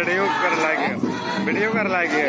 Radio कर लागे। Video कर लागे।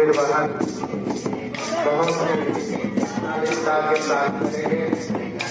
निर्वहन बहुत नागरिकता के साथ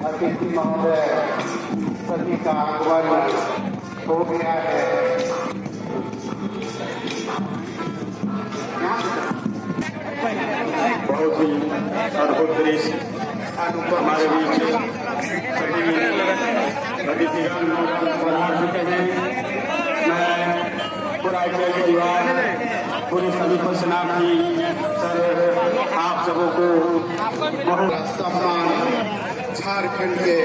अतिथि महोदय सभी का आगमन हो गया है बहुत ही अद्भुत दृश्य हमारे बीच अतिथिगण चुके हैं मैं पूरा परिवार पूरे सभी सेना की सर आप सबों को बहुत सम्मान झारखंड के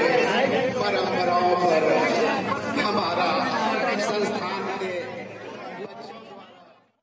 परंपराओं पर